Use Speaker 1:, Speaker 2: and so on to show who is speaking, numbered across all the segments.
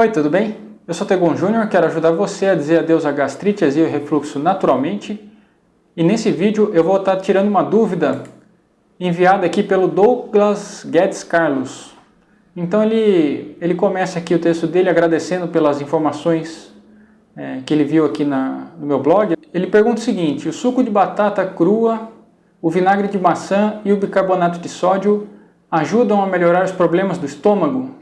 Speaker 1: Oi, tudo bem? Eu sou Tegon Júnior, quero ajudar você a dizer adeus à gastrite, azia e refluxo naturalmente. E nesse vídeo eu vou estar tirando uma dúvida enviada aqui pelo Douglas Guedes Carlos. Então ele, ele começa aqui o texto dele agradecendo pelas informações é, que ele viu aqui na, no meu blog. Ele pergunta o seguinte, o suco de batata crua, o vinagre de maçã e o bicarbonato de sódio ajudam a melhorar os problemas do estômago?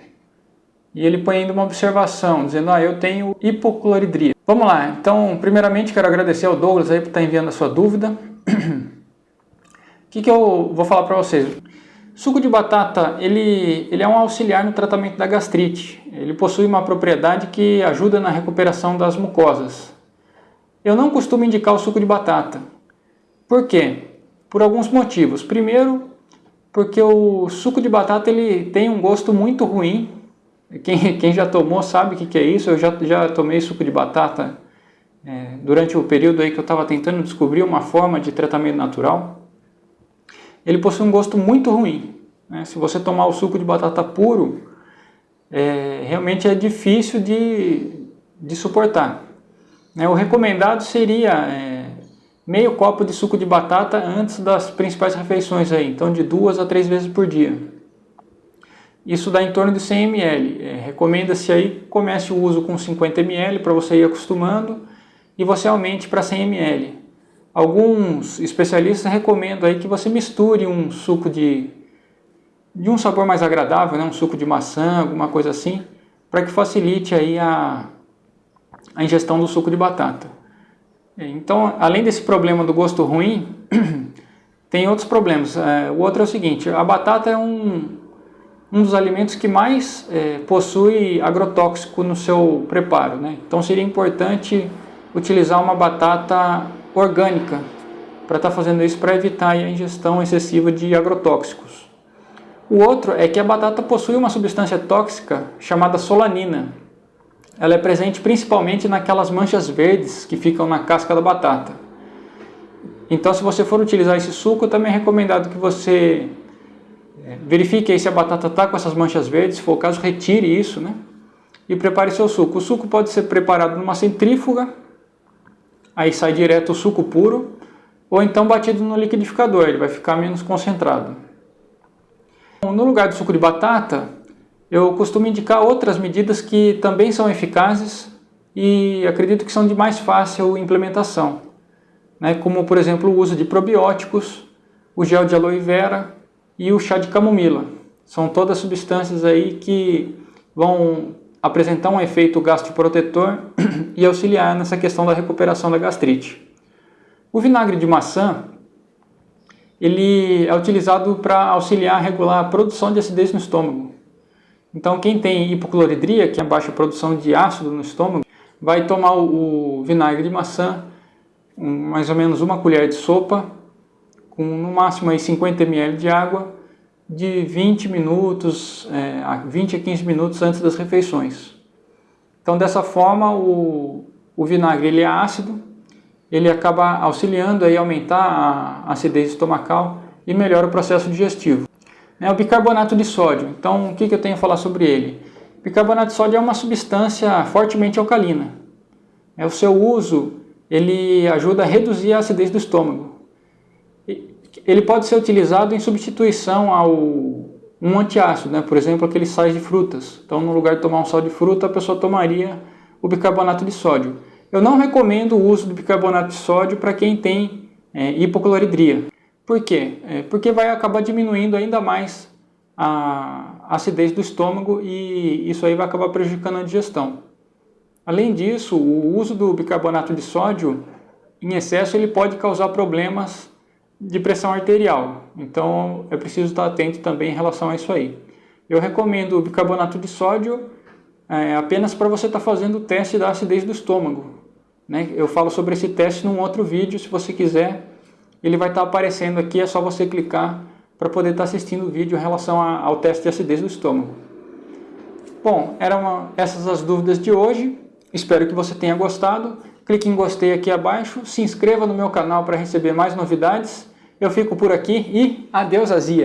Speaker 1: E ele põe ainda uma observação, dizendo, ah, eu tenho hipocloridria. Vamos lá, então, primeiramente quero agradecer ao Douglas aí por estar enviando a sua dúvida. O que, que eu vou falar para vocês? Suco de batata, ele, ele é um auxiliar no tratamento da gastrite. Ele possui uma propriedade que ajuda na recuperação das mucosas. Eu não costumo indicar o suco de batata. Por quê? Por alguns motivos. Primeiro, porque o suco de batata ele tem um gosto muito ruim quem, quem já tomou sabe o que, que é isso, eu já, já tomei suco de batata é, durante o período aí que eu estava tentando descobrir uma forma de tratamento natural. Ele possui um gosto muito ruim. Né? Se você tomar o suco de batata puro, é, realmente é difícil de, de suportar. Né? O recomendado seria é, meio copo de suco de batata antes das principais refeições, aí, então de duas a três vezes por dia. Isso dá em torno de 100 ml. É, Recomenda-se aí comece o uso com 50 ml para você ir acostumando e você aumente para 100 ml. Alguns especialistas recomendam aí que você misture um suco de, de um sabor mais agradável, né? um suco de maçã, alguma coisa assim, para que facilite aí a, a ingestão do suco de batata. É, então, além desse problema do gosto ruim, tem outros problemas. É, o outro é o seguinte, a batata é um, um dos alimentos que mais é, possui agrotóxico no seu preparo. Né? Então seria importante utilizar uma batata orgânica para estar tá fazendo isso para evitar a ingestão excessiva de agrotóxicos. O outro é que a batata possui uma substância tóxica chamada solanina. Ela é presente principalmente naquelas manchas verdes que ficam na casca da batata. Então se você for utilizar esse suco, também é recomendado que você verifique aí se a batata está com essas manchas verdes, se for o caso, retire isso, né? E prepare seu suco. O suco pode ser preparado numa centrífuga, aí sai direto o suco puro, ou então batido no liquidificador, ele vai ficar menos concentrado. No lugar do suco de batata, eu costumo indicar outras medidas que também são eficazes e acredito que são de mais fácil implementação, né? como por exemplo o uso de probióticos, o gel de aloe vera, e o chá de camomila. São todas substâncias aí que vão apresentar um efeito gastroprotetor e auxiliar nessa questão da recuperação da gastrite. O vinagre de maçã ele é utilizado para auxiliar a regular a produção de acidez no estômago. Então quem tem hipocloridria, que é a baixa produção de ácido no estômago, vai tomar o vinagre de maçã, mais ou menos uma colher de sopa, com no máximo aí 50 ml de água, de 20 minutos, é, 20 a 15 minutos antes das refeições. Então dessa forma o, o vinagre ele é ácido, ele acaba auxiliando a aumentar a acidez estomacal e melhora o processo digestivo. É o bicarbonato de sódio, então o que, que eu tenho a falar sobre ele? Bicarbonato de sódio é uma substância fortemente alcalina. É, o seu uso ele ajuda a reduzir a acidez do estômago ele pode ser utilizado em substituição ao um antiácido, né? por exemplo, aqueles sais de frutas. Então, no lugar de tomar um sal de fruta, a pessoa tomaria o bicarbonato de sódio. Eu não recomendo o uso do bicarbonato de sódio para quem tem é, hipocloridria. Por quê? É, porque vai acabar diminuindo ainda mais a acidez do estômago e isso aí vai acabar prejudicando a digestão. Além disso, o uso do bicarbonato de sódio em excesso ele pode causar problemas de pressão arterial. Então é preciso estar atento também em relação a isso aí. Eu recomendo o bicarbonato de sódio é, apenas para você estar fazendo o teste da acidez do estômago. Né? Eu falo sobre esse teste num outro vídeo, se você quiser, ele vai estar aparecendo aqui, é só você clicar para poder estar assistindo o vídeo em relação a, ao teste de acidez do estômago. Bom, eram essas as dúvidas de hoje, espero que você tenha gostado. Clique em gostei aqui abaixo, se inscreva no meu canal para receber mais novidades. Eu fico por aqui e adeus azia!